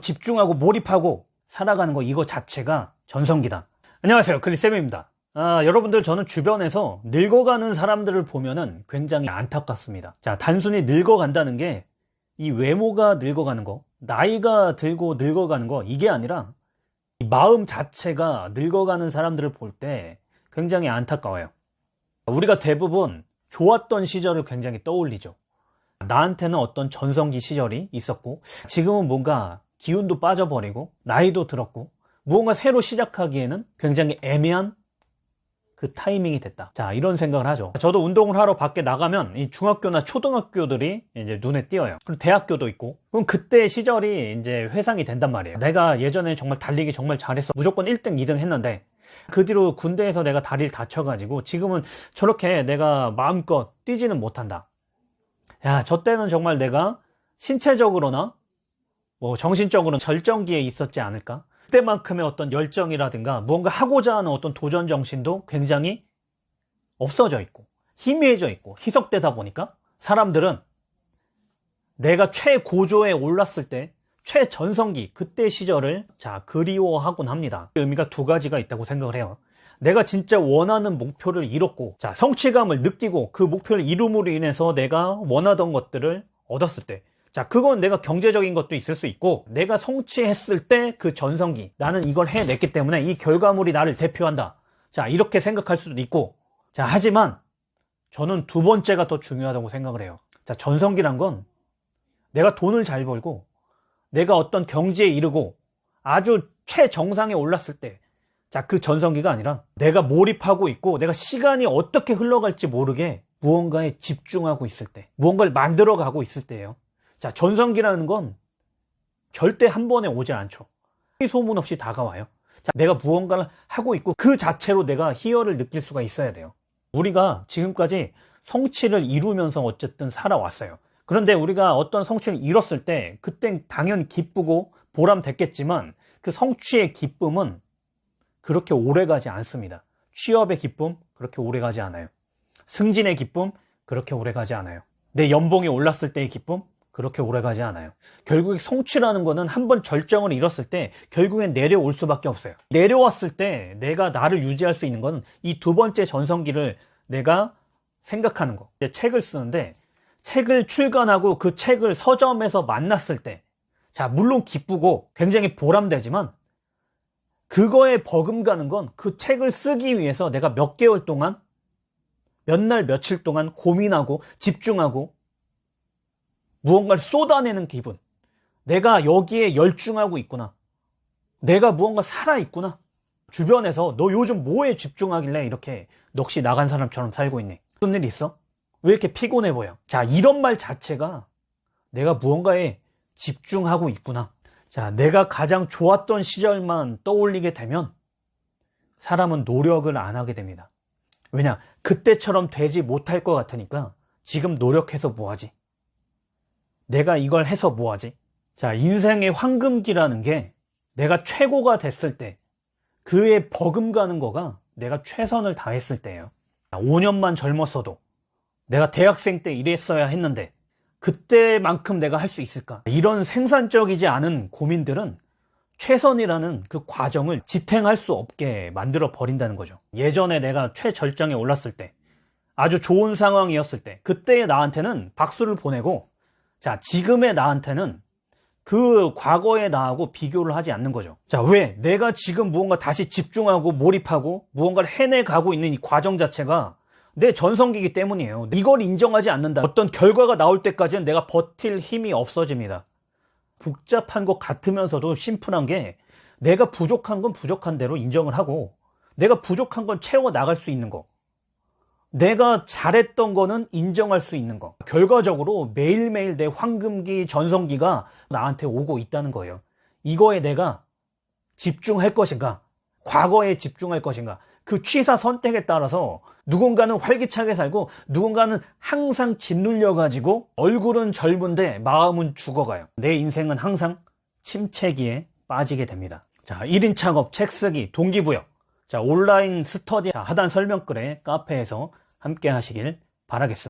집중하고 몰입하고 살아가는 거 이거 자체가 전성기다. 안녕하세요. 크리쌤입니다. 아, 여러분들 저는 주변에서 늙어가는 사람들을 보면은 굉장히 안타깝습니다. 자, 단순히 늙어간다는 게 이 외모가 늙어가는 거, 나이가 들고 늙어가는 거 이게 아니라 이 마음 자체가 늙어가는 사람들을 볼 때 굉장히 안타까워요. 우리가 대부분 좋았던 시절을 굉장히 떠올리죠. 나한테는 어떤 전성기 시절이 있었고 지금은 뭔가 기운도 빠져버리고 나이도 들었고 무언가 새로 시작하기에는 굉장히 애매한 그 타이밍이 됐다. 자, 이런 생각을 하죠. 저도 운동을 하러 밖에 나가면 이 중학교나 초등학교들이 이제 눈에 띄어요. 그리고 대학교도 있고. 그럼 그때 시절이 이제 회상이 된단 말이에요. 내가 예전에 정말 달리기 정말 잘했어. 무조건 1등, 2등 했는데 그 뒤로 군대에서 내가 다리를 다쳐가지고 지금은 저렇게 내가 마음껏 뛰지는 못한다. 야, 저 때는 정말 내가 신체적으로나 뭐 정신적으로는 절정기에 있었지 않을까? 그때만큼의 어떤 열정이라든가 뭔가 하고자 하는 어떤 도전 정신도 굉장히 없어져 있고 희미해져 있고 희석되다 보니까 사람들은 내가 최고조에 올랐을 때 최전성기 그때 시절을 자 그리워하곤 합니다 의미가 두 가지가 있다고 생각을 해요 내가 진짜 원하는 목표를 이뤘고 자 성취감을 느끼고 그 목표를 이룸으로 인해서 내가 원하던 것들을 얻었을 때 자, 그건 내가 경제적인 것도 있을 수 있고, 내가 성취했을 때 그 전성기, 나는 이걸 해냈기 때문에 이 결과물이 나를 대표한다. 자, 이렇게 생각할 수도 있고, 자, 하지만 저는 두 번째가 더 중요하다고 생각을 해요. 자, 전성기란 건 내가 돈을 잘 벌고, 내가 어떤 경지에 이르고, 아주 최정상에 올랐을 때, 자, 그 전성기가 아니라 내가 몰입하고 있고, 내가 시간이 어떻게 흘러갈지 모르게 무언가에 집중하고 있을 때, 무언가를 만들어 가고 있을 때예요. 자, 전성기라는 건 절대 한 번에 오지 않죠. 소문 없이 다가와요. 자, 내가 무언가를 하고 있고 그 자체로 내가 희열을 느낄 수가 있어야 돼요. 우리가 지금까지 성취를 이루면서 어쨌든 살아왔어요. 그런데 우리가 어떤 성취를 이뤘을 때 그땐 당연히 기쁘고 보람됐겠지만 그 성취의 기쁨은 그렇게 오래 가지 않습니다. 취업의 기쁨 그렇게 오래 가지 않아요. 승진의 기쁨 그렇게 오래 가지 않아요. 내 연봉이 올랐을 때의 기쁨 그렇게 오래 가지 않아요. 결국에 성취라는 거는 한 번 절정을 이뤘을 때 결국엔 내려올 수밖에 없어요. 내려왔을 때 내가 나를 유지할 수 있는 건 이 두 번째 전성기를 내가 생각하는 거. 책을 쓰는데 책을 출간하고 그 책을 서점에서 만났을 때 자, 물론 기쁘고 굉장히 보람되지만 그거에 버금가는 건 그 책을 쓰기 위해서 내가 몇 개월 동안 몇 날 며칠 동안 고민하고 집중하고 무언가를 쏟아내는 기분. 내가 여기에 열중하고 있구나. 내가 무언가 살아있구나. 주변에서 너 요즘 뭐에 집중하길래 이렇게 넋이 나간 사람처럼 살고 있니? 무슨 일 있어? 왜 이렇게 피곤해 보여? 자, 이런 말 자체가 내가 무언가에 집중하고 있구나. 자, 내가 가장 좋았던 시절만 떠올리게 되면 사람은 노력을 안 하게 됩니다. 왜냐? 그때처럼 되지 못할 것 같으니까 지금 노력해서 뭐하지? 내가 이걸 해서 뭐하지? 자, 인생의 황금기라는 게 내가 최고가 됐을 때 그에 버금가는 거가 내가 최선을 다했을 때예요. 5년만 젊었어도 내가 대학생 때 이랬어야 했는데 그때만큼 내가 할 수 있을까? 이런 생산적이지 않은 고민들은 최선이라는 그 과정을 지탱할 수 없게 만들어 버린다는 거죠. 예전에 내가 최절정에 올랐을 때 아주 좋은 상황이었을 때 그때의 나한테는 박수를 보내고 자, 지금의 나한테는 그 과거의 나하고 비교를 하지 않는 거죠. 자, 왜? 내가 지금 무언가 다시 집중하고 몰입하고 무언가를 해내가고 있는 이 과정 자체가 내 전성기이기 때문이에요. 이걸 인정하지 않는다. 어떤 결과가 나올 때까지는 내가 버틸 힘이 없어집니다. 복잡한 것 같으면서도 심플한 게 내가 부족한 건 부족한 대로 인정을 하고 내가 부족한 건 채워 나갈 수 있는 거. 내가 잘했던 거는 인정할 수 있는 거. 결과적으로 매일매일 내 황금기, 전성기가 나한테 오고 있다는 거예요. 이거에 내가 집중할 것인가? 과거에 집중할 것인가? 그 취사 선택에 따라서 누군가는 활기차게 살고 누군가는 항상 짓눌려 가지고 얼굴은 젊은데 마음은 죽어가요. 내 인생은 항상 침체기에 빠지게 됩니다. 자, 1인 창업, 책 쓰기, 동기부여. 자, 온라인 스터디 하단 설명글에 카페에서 함께 하시길 바라겠습니다.